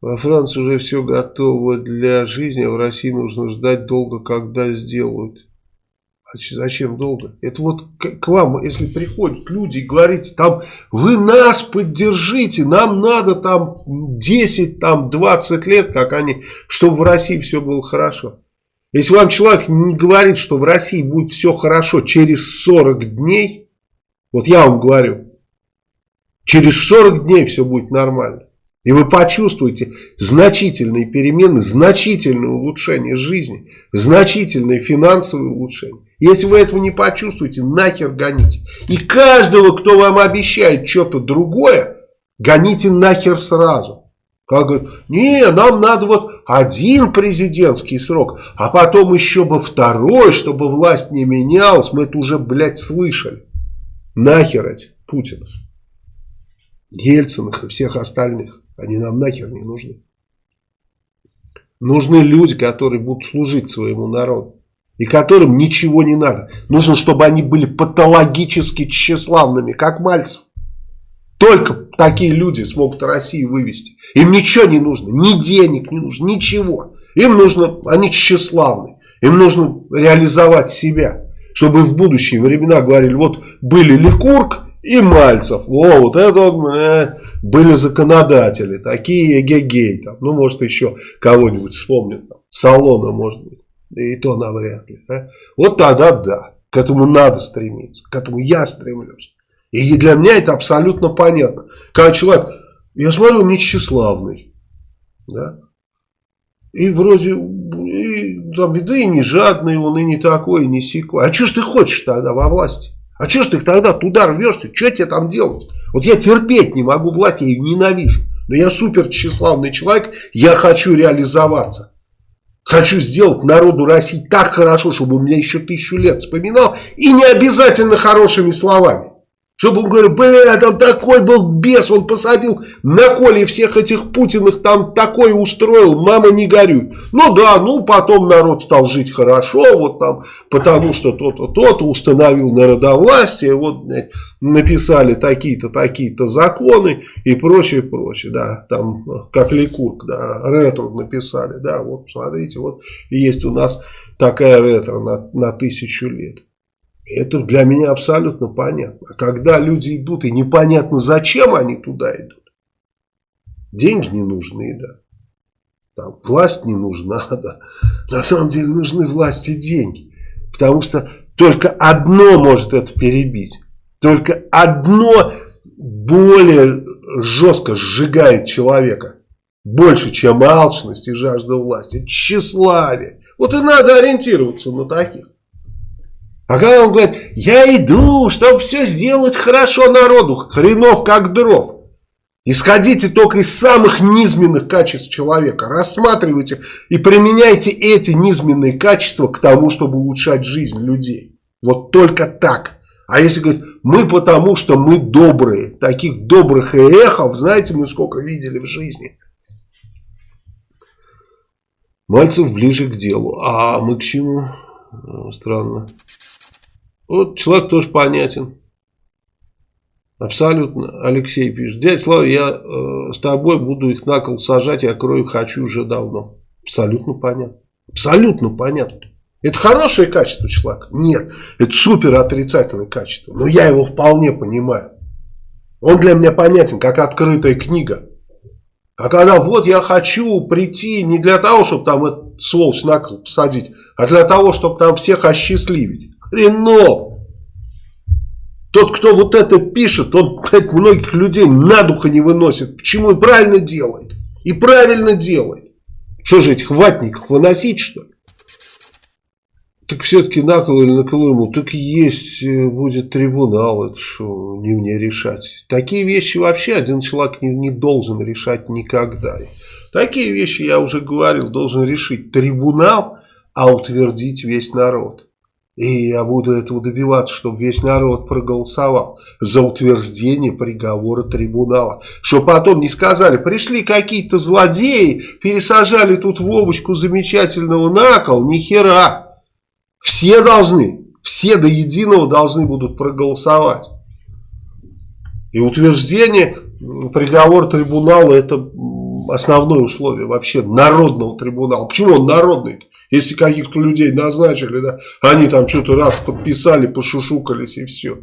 Во Франции уже все готово для жизни, а в России нужно ждать долго, когда сделают. А зачем долго? Это вот к, к вам, если приходят люди и говорите, там, вы нас поддержите, нам надо там 10, там 20 лет, как они, чтобы в России все было хорошо. Если вам человек не говорит, что в России будет все хорошо через 40 дней, вот я вам говорю, через 40 дней все будет нормально. И вы почувствуете значительные перемены, значительное улучшение жизни, значительное финансовое улучшение. Если вы этого не почувствуете, нахер гоните. И каждого, кто вам обещает что-то другое, гоните нахер сразу. Как говорят, не, нам надо вот один президентский срок, а потом еще бы второй, чтобы власть не менялась. Мы это уже, блядь, слышали. Нахер эти Путинов, Ельциных и всех остальных. Они нам нахер не нужны. Нужны люди, которые будут служить своему народу. И которым ничего не надо. Нужно, чтобы они были патологически тщеславными, как Мальцев. Только такие люди смогут Россию вывести. Им ничего не нужно, ни денег не нужно, ничего. Им нужно, они тщеславны. Им нужно реализовать себя. Чтобы в будущие времена говорили, вот были Ликург и Мальцев. О, вот это вот, э, были законодатели, такие эгегей, там, ну, может, еще кого-нибудь вспомнят, там, Салона, может быть, и то навряд ли. Да? Вот тогда да, к этому надо стремиться, к этому я стремлюсь. И для меня это абсолютно понятно. Когда человек, я смотрю, он нечиславный, да, и вроде, и, там, да и не жадный он, и не такой, и не сякой. А что ж ты хочешь тогда во власти? А что ж ты тогда туда рвешься? Что тебе там делать? Вот я терпеть не могу власть, я ее ненавижу. Но я супер тщеславный человек, я хочу реализоваться. Хочу сделать народу России так хорошо, чтобы у меня еще тысячу лет вспоминал. И не обязательно хорошими словами. Чтобы он говорил, бля, там такой был бес, он посадил на коле всех этих Путиных, там такое устроил, мама не горюй. Ну да, ну потом народ стал жить хорошо, вот там, потому что то-то, то-то установил народовластие, вот написали такие-то, такие-то законы и прочее, прочее, да, там, как Ликург, да, ретро написали, да, вот смотрите, вот есть у нас такая ретро на, на тысячу лет. Это для меня абсолютно понятно. А когда люди идут, и непонятно, зачем они туда идут. Деньги не нужны, да. Там, власть не нужна, да. На самом деле нужны власть и деньги. Потому что только одно может это перебить. Только одно более жестко сжигает человека. Больше, чем алчность и жажда власти. Тщеславие. Вот и надо ориентироваться на таких. А когда он говорит, я иду, чтобы все сделать хорошо народу, хренов как дров. Исходите только из самых низменных качеств человека. Рассматривайте и применяйте эти низменные качества к тому, чтобы улучшать жизнь людей. Вот только так. А если говорить, мы потому, что мы добрые. Таких добрых эхов, знаете, мы сколько видели в жизни. Мальцев ближе к делу. А мы к чему? Странно. Вот человек тоже понятен. Абсолютно. Алексей пишет. Дядя Слава, я э, с тобой буду их на кол сажать, я крою хочу уже давно. Абсолютно понятно. Абсолютно понятно. Это хорошее качество человека? Нет. Это супер отрицательное качество. Но я его вполне понимаю. Он для меня понятен, как открытая книга. А когда вот я хочу прийти не для того, чтобы там этот сволочь на кол посадить, а для того, чтобы там всех осчастливить. Хренов! Тот, кто вот это пишет, он блядь, многих людей на духа не выносит. Почему? И правильно делает. И правильно делает. Что же этих ватников выносить, что ли? Так все-таки накол или накол ему, так есть э, будет трибунал, это что, не мне решать. Такие вещи вообще один человек не, не должен решать никогда. Такие вещи, я уже говорил, должен решить трибунал, а утвердить весь народ. И я буду этого добиваться, чтобы весь народ проголосовал за утверждение приговора трибунала. Чтобы потом не сказали, пришли какие-то злодеи, пересажали тут Вовочку замечательного на кол, ни хера. Все должны, все до единого должны будут проголосовать. И утверждение приговора трибунала это основное условие вообще народного трибунала. Почему он народный -то? Если каких-то людей назначили, да, они там что-то раз подписали, пошушукались и все.